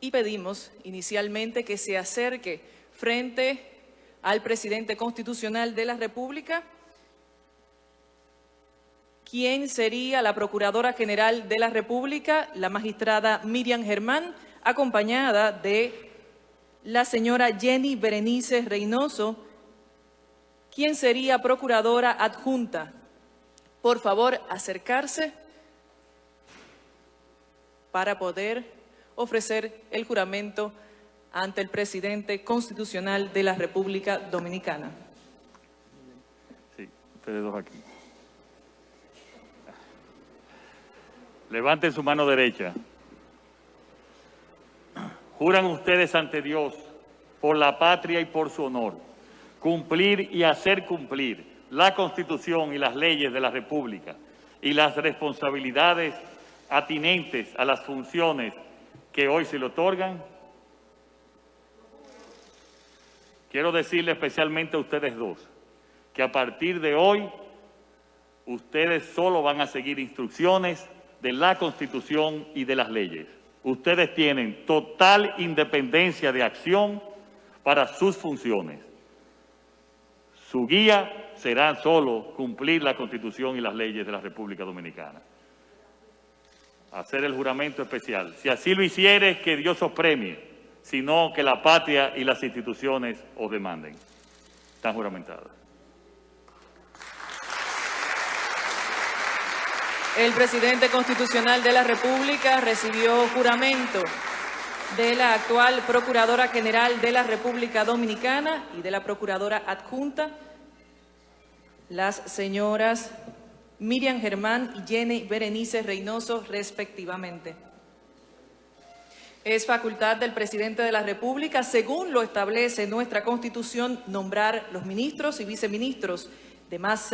y pedimos inicialmente que se acerque frente al presidente constitucional de la República, quien sería la Procuradora General de la República, la magistrada Miriam Germán, acompañada de la señora Jenny Berenice Reynoso, quien sería Procuradora Adjunta. Por favor, acercarse para poder ofrecer el juramento ante el presidente constitucional de la República Dominicana. Sí, ustedes dos aquí. Levanten su mano derecha. Juran ustedes ante Dios, por la patria y por su honor, cumplir y hacer cumplir la Constitución y las leyes de la República y las responsabilidades atinentes a las funciones que hoy se le otorgan, quiero decirle especialmente a ustedes dos que a partir de hoy ustedes solo van a seguir instrucciones de la Constitución y de las leyes. Ustedes tienen total independencia de acción para sus funciones. Su guía será solo cumplir la Constitución y las leyes de la República Dominicana hacer el juramento especial. Si así lo hicieres, que Dios os premie, sino que la patria y las instituciones os demanden. Están juramentadas. El presidente constitucional de la República recibió juramento de la actual Procuradora General de la República Dominicana y de la Procuradora Adjunta, las señoras Miriam Germán y Jenny Berenice Reynoso, respectivamente. Es facultad del presidente de la República, según lo establece nuestra Constitución, nombrar los ministros y viceministros de más servicios.